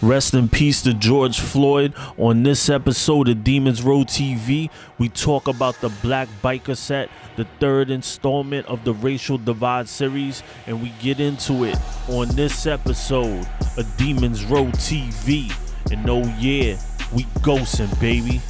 Rest in peace to George Floyd. On this episode of Demons Row TV, we talk about the Black Biker set, the third installment of the Racial Divide series, and we get into it on this episode of Demons Row TV. And oh yeah, we ghosting, baby.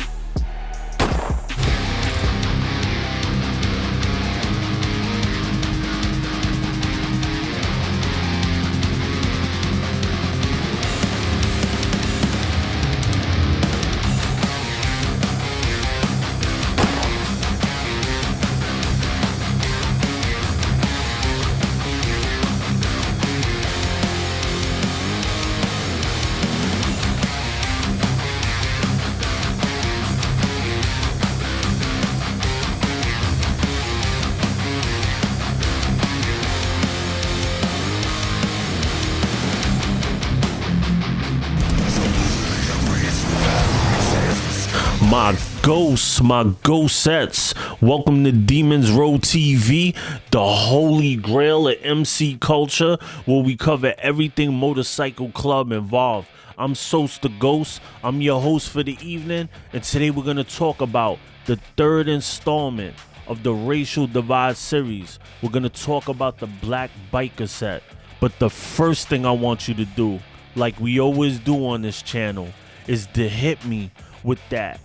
My ghosts, my ghostettes. Welcome to Demons Row TV, the holy grail of MC culture, where we cover everything motorcycle club involved. I'm Sos the Ghost. I'm your host for the evening, and today we're gonna talk about the third installment of the Racial Divide series. We're gonna talk about the Black Biker set. But the first thing I want you to do, like we always do on this channel, is to hit me with that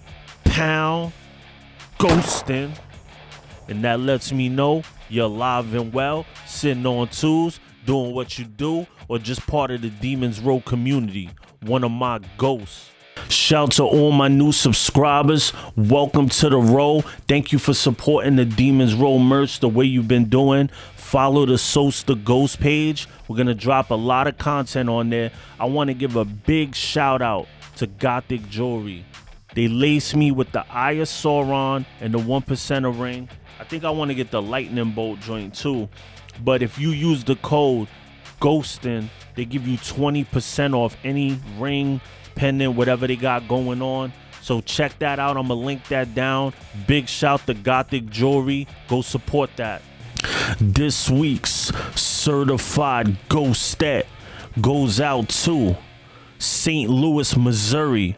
pound ghosting. And that lets me know you're alive and well, sitting on tools, doing what you do, or just part of the Demons Row community, one of my ghosts. Shout to all my new subscribers. Welcome to the row. Thank you for supporting the Demons Row merch the way you've been doing. Follow the Sos the Ghost page. We're going to drop a lot of content on there. I want to give a big shout out to Gothic Jewelry. They lace me with the Eye of Sauron and the one percenter ring. I think I want to get the lightning bolt joint too. But if you use the code Ghostin, they give you 20% off any ring, pendant, whatever they got going on. So check that out. I'm gonna link that down. Big shout to Gothic Jewelry. Go support that. This week's certified ghostet goes out to St. Louis, Missouri.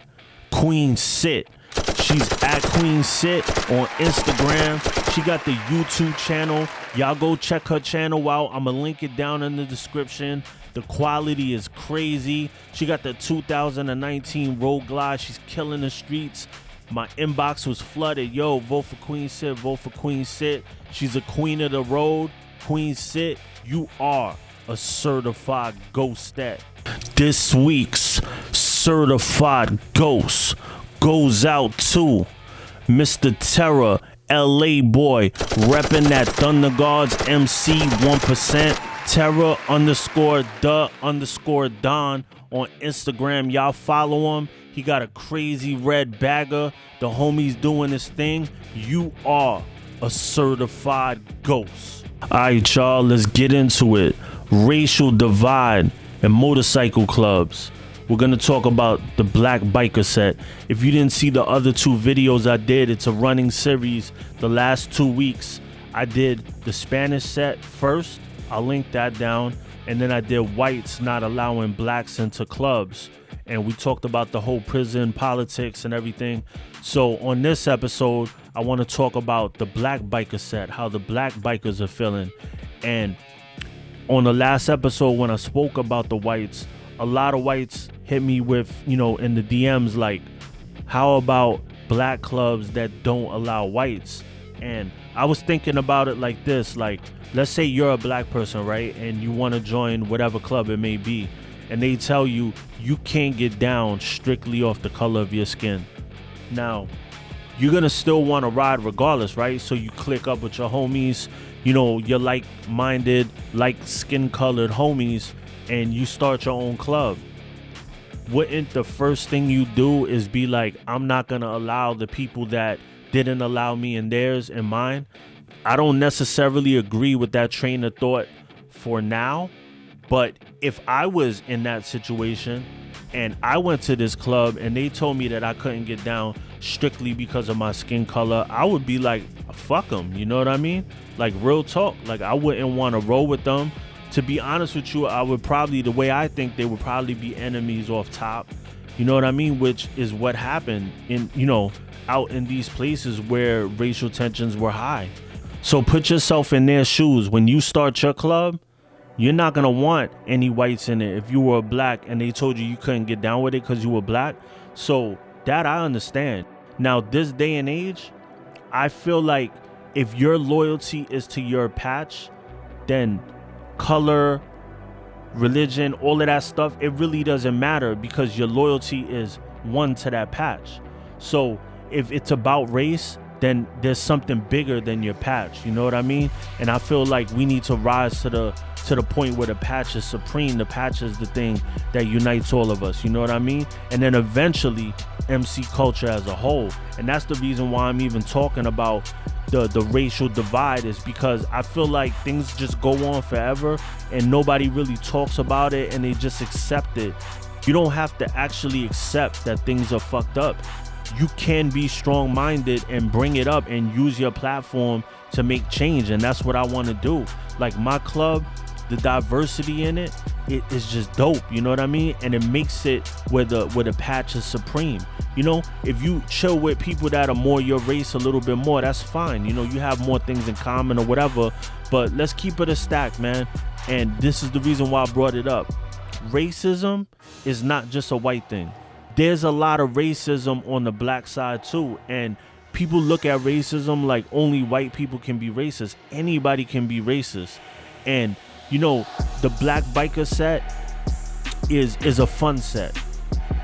Queen Sit. She's at Queen Sit on Instagram. She got the YouTube channel. Y'all go check her channel out. I'm gonna link it down in the description. The quality is crazy. She got the 2019 Road Glide. She's killing the streets. My inbox was flooded. Yo, vote for Queen Sit. Vote for Queen Sit. She's a queen of the road. Queen Sit, you are a certified ghostet. This week's certified ghost goes out to Mr. Terror, LA boy, repping that Thunder Guards MC 1%. Terror underscore the underscore Don on Instagram. Y'all follow him. He got a crazy red bagger. The homie's doing his thing. You are a certified ghost. All right, y'all, let's get into it. Racial divide and motorcycle clubs we're gonna talk about the black biker set. If you didn't see the other two videos i did it's a running series. The last two weeks i did the spanish set first. I'll link that down. And then i did whites not allowing blacks into clubs. And we talked about the whole prison politics and everything. So on this episode i want to talk about the black biker set how the black bikers are feeling. And on the last episode when i spoke about the whites a lot of whites hit me with, you know, in the DMs like, how about black clubs that don't allow whites? And I was thinking about it like this like, let's say you're a black person, right? And you want to join whatever club it may be. And they tell you you can't get down strictly off the color of your skin. Now, you're gonna still want to ride regardless, right? So you click up with your homies, you know, your like-minded, like skin-colored homies, and you start your own club wouldn't the first thing you do is be like i'm not gonna allow the people that didn't allow me in theirs and mine? I don't necessarily agree with that train of thought for now but if i was in that situation and i went to this club and they told me that i couldn't get down strictly because of my skin color i would be like fuck them you know what i mean? Like real talk like i wouldn't want to roll with them to be honest with you, I would probably the way I think they would probably be enemies off top. You know what I mean? Which is what happened in you know out in these places where racial tensions were high. So put yourself in their shoes. When you start your club, you're not gonna want any whites in it. If you were black and they told you you couldn't get down with it because you were black, so that I understand. Now this day and age, I feel like if your loyalty is to your patch, then color, religion, all of that stuff, it really doesn't matter because your loyalty is one to that patch. So if it's about race, then there's something bigger than your patch. You know what I mean? And I feel like we need to rise to the to the point where the patch is supreme. The patch is the thing that unites all of us. You know what I mean? And then eventually MC culture as a whole. And that's the reason why I'm even talking about the the racial divide is because I feel like things just go on forever and nobody really talks about it and they just accept it. You don't have to actually accept that things are fucked up you can be strong minded and bring it up and use your platform to make change. And that's what I want to do. Like my club, the diversity in it, it is just dope. You know what I mean? And it makes it where the where the patch is supreme. You know, if you chill with people that are more your race a little bit more, that's fine. You know, you have more things in common or whatever. But let's keep it a stack, man. And this is the reason why I brought it up. Racism is not just a white thing there's a lot of racism on the black side too and people look at racism like only white people can be racist anybody can be racist and you know the black biker set is is a fun set.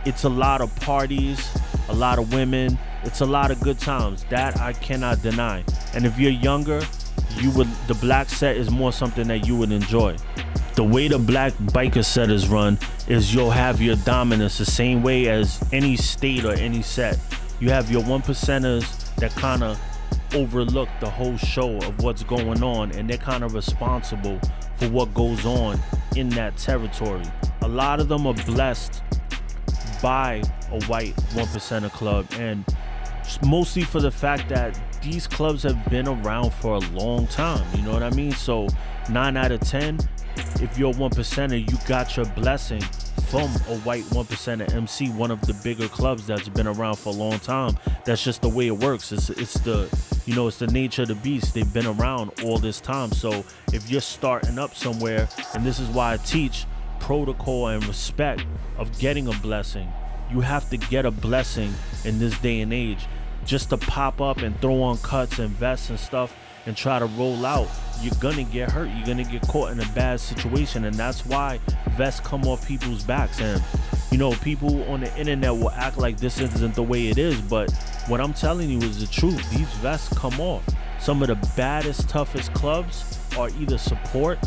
It's a lot of parties a lot of women. It's a lot of good times. That i cannot deny. And if you're younger you would the black set is more something that you would enjoy. The way the black biker set is run is you'll have your dominance the same way as any state or any set. You have your one percenters that kind of overlook the whole show of what's going on and they're kind of responsible for what goes on in that territory. A lot of them are blessed by a white one percenter club and mostly for the fact that these clubs have been around for a long time. You know what I mean? So nine out of ten, if you're one percenter, you got your blessing from a white one percenter MC, one of the bigger clubs that's been around for a long time. That's just the way it works. It's it's the you know it's the nature of the beast. They've been around all this time. So if you're starting up somewhere, and this is why I teach protocol and respect of getting a blessing. You have to get a blessing in this day and age. Just to pop up and throw on cuts and vests and stuff and try to roll out, you're gonna get hurt. You're gonna get caught in a bad situation, and that's why vests come off people's backs. And you know, people on the internet will act like this isn't the way it is, but what I'm telling you is the truth. These vests come off. Some of the baddest, toughest clubs are either support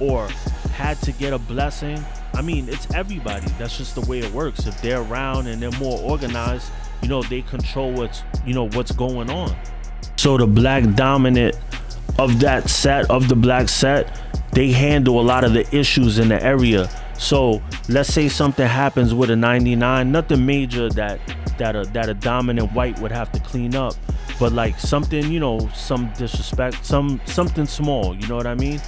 or had to get a blessing. I mean, it's everybody. That's just the way it works. If they're around and they're more organized, you know, they control what's you know what's going on. So the black dominant of that set, of the black set, they handle a lot of the issues in the area. So let's say something happens with a 99, nothing major that that a that a dominant white would have to clean up, but like something, you know, some disrespect, some something small, you know what I mean?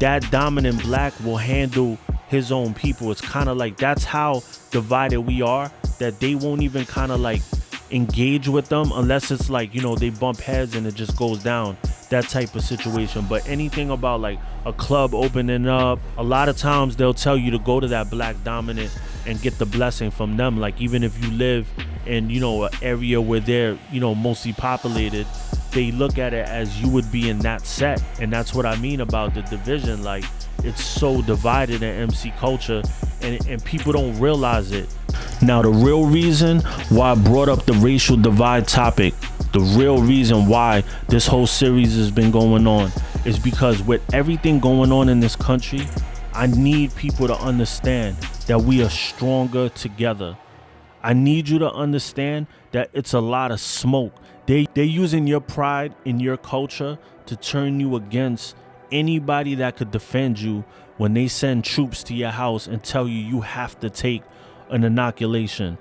That dominant black will handle his own people. It's kind of like that's how divided we are that they won't even kind of like engage with them unless it's like you know they bump heads and it just goes down that type of situation. But anything about like a club opening up a lot of times they'll tell you to go to that black dominant and get the blessing from them. Like even if you live in you know an area where they're you know mostly populated they look at it as you would be in that set. And that's what i mean about the division. Like it's so divided in mc culture and, and people don't realize it now, the real reason why I brought up the racial divide topic, the real reason why this whole series has been going on, is because with everything going on in this country, I need people to understand that we are stronger together. I need you to understand that it's a lot of smoke. They they're using your pride in your culture to turn you against anybody that could defend you when they send troops to your house and tell you you have to take an inoculation.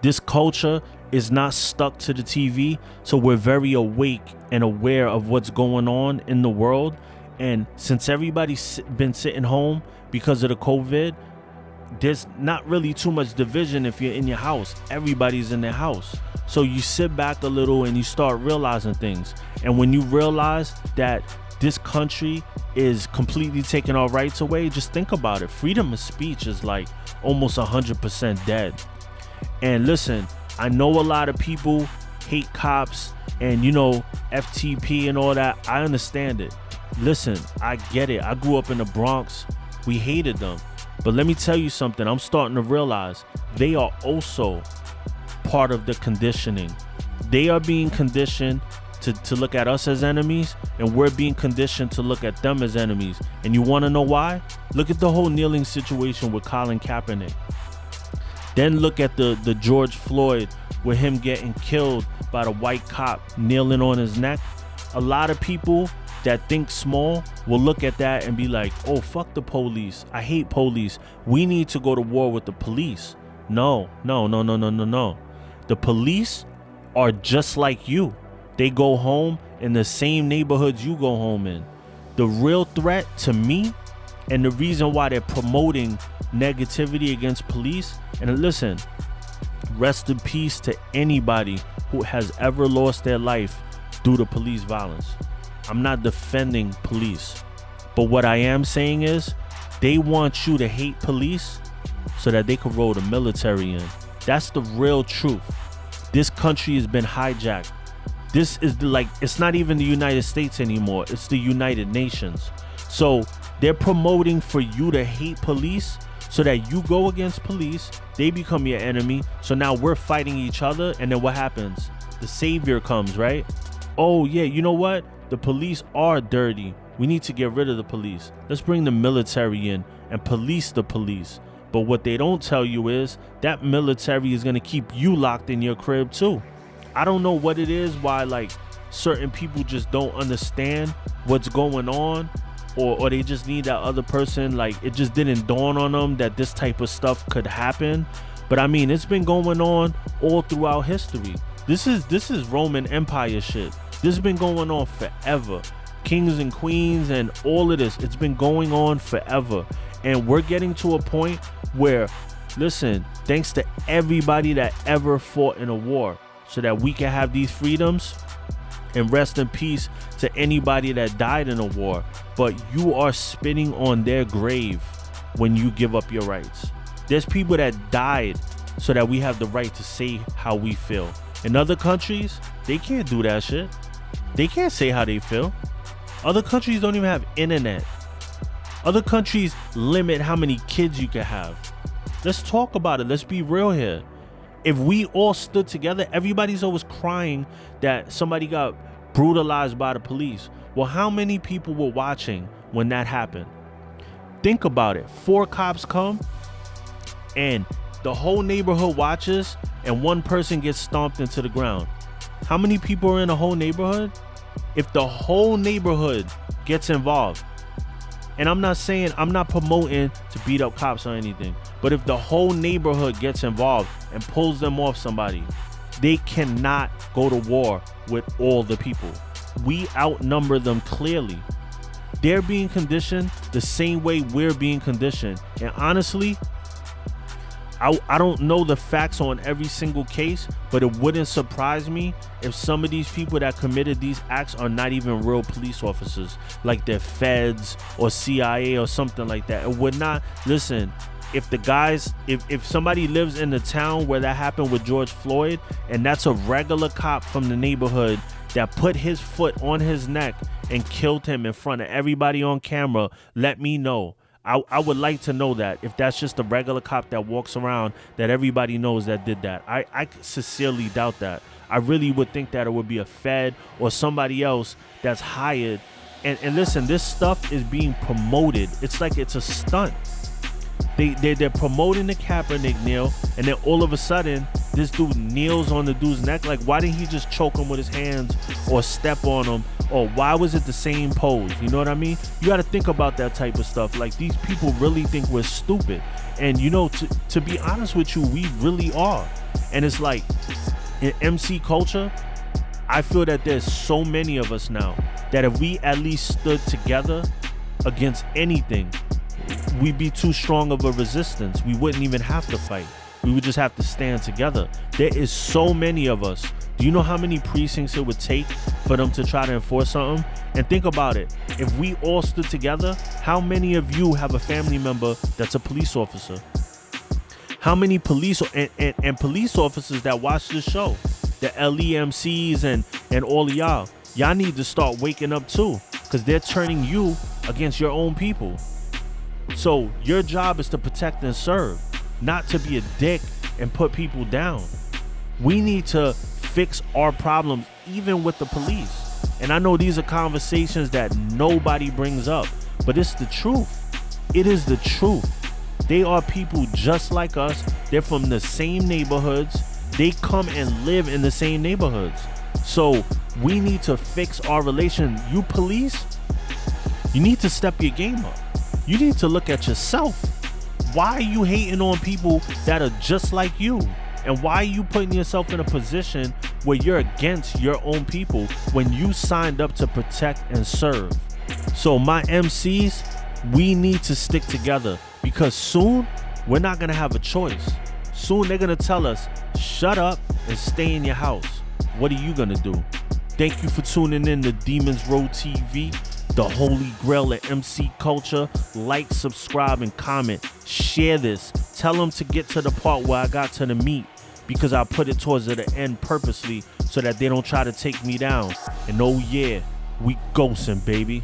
This culture is not stuck to the TV, so we're very awake and aware of what's going on in the world. And since everybody's been sitting home because of the COVID, there's not really too much division if you're in your house. Everybody's in their house. So you sit back a little and you start realizing things. And when you realize that this country is completely taking our rights away, just think about it. Freedom of speech is like almost 100% dead. And listen, I know a lot of people hate cops and, you know, FTP and all that. I understand it. Listen, I get it. I grew up in the Bronx. We hated them. But let me tell you something. I'm starting to realize they are also part of the conditioning. They are being conditioned to, to look at us as enemies, and we're being conditioned to look at them as enemies. And you want to know why? Look at the whole kneeling situation with Colin Kaepernick. Then look at the, the George Floyd with him getting killed by the white cop kneeling on his neck. A lot of people that think small will look at that and be like, oh, fuck the police. I hate police. We need to go to war with the police. No, no, no, no, no, no, no. The police are just like you. They go home in the same neighborhoods you go home in. The real threat to me and the reason why they're promoting negativity against police, and listen, rest in peace to anybody who has ever lost their life due to police violence. I'm not defending police. But what I am saying is they want you to hate police so that they can roll the military in. That's the real truth. This country has been hijacked. This is like it's not even the United States anymore. It's the United Nations. So they're promoting for you to hate police so that you go against police, they become your enemy. So now we're fighting each other and then what happens? The savior comes, right? Oh yeah, you know what? The police are dirty. We need to get rid of the police. Let's bring the military in and police the police. But what they don't tell you is that military is going to keep you locked in your crib too. I don't know what it is why like certain people just don't understand what's going on or, or they just need that other person like it just didn't dawn on them that this type of stuff could happen but i mean it's been going on all throughout history this is this is roman empire shit this has been going on forever. Kings and queens and all of this. It's been going on forever. And we're getting to a point where, listen, thanks to everybody that ever fought in a war so that we can have these freedoms and rest in peace to anybody that died in a war. But you are spitting on their grave when you give up your rights. There's people that died so that we have the right to say how we feel. In other countries, they can't do that shit. They can't say how they feel. Other countries don't even have internet. Other countries limit how many kids you can have. Let's talk about it. Let's be real here. If we all stood together, everybody's always crying that somebody got brutalized by the police. Well, how many people were watching when that happened? Think about it. Four cops come and the whole neighborhood watches and one person gets stomped into the ground. How many people are in a whole neighborhood? If the whole neighborhood gets involved, and I'm not saying I'm not promoting to beat up cops or anything, but if the whole neighborhood gets involved and pulls them off somebody, they cannot go to war with all the people. We outnumber them clearly. They're being conditioned the same way we're being conditioned. And honestly, I, I don't know the facts on every single case, but it wouldn't surprise me if some of these people that committed these acts are not even real police officers, like they're feds or CIA or something like that. It would not, listen, if the guys, if, if somebody lives in the town where that happened with George Floyd, and that's a regular cop from the neighborhood that put his foot on his neck and killed him in front of everybody on camera, let me know I, I would like to know that if that's just a regular cop that walks around that everybody knows that did that. I, I sincerely doubt that. I really would think that it would be a Fed or somebody else that's hired. And, and listen, this stuff is being promoted. It's like it's a stunt. They, they, they're promoting the Kaepernick kneel, and then all of a sudden, this dude kneels on the dude's neck. Like, why didn't he just choke him with his hands or step on him or why was it the same pose? You know what I mean? You got to think about that type of stuff. Like these people really think we're stupid. And you know, to, to be honest with you, we really are. And it's like in MC culture, I feel that there's so many of us now that if we at least stood together against anything, we'd be too strong of a resistance. We wouldn't even have to fight. We would just have to stand together. There is so many of us. Do you know how many precincts it would take for them to try to enforce something? And think about it. If we all stood together, how many of you have a family member that's a police officer? How many police and, and, and police officers that watch this show? The LEMCs and and all of y'all. Y'all need to start waking up too. Cause they're turning you against your own people. So your job is to protect and serve, not to be a dick and put people down. We need to fix our problems even with the police. And I know these are conversations that nobody brings up, but it's the truth. It is the truth. They are people just like us. They're from the same neighborhoods. They come and live in the same neighborhoods. So we need to fix our relation. You police, you need to step your game up. You need to look at yourself. Why are you hating on people that are just like you? And why are you putting yourself in a position where you're against your own people when you signed up to protect and serve? So, my MCs, we need to stick together because soon we're not going to have a choice. Soon they're going to tell us, shut up and stay in your house. What are you going to do? Thank you for tuning in to Demons Row TV, the holy grail of MC culture. Like, subscribe, and comment. Share this. Tell them to get to the part where I got to the meat because I put it towards the end purposely so that they don't try to take me down. And oh, yeah, we ghosting, baby.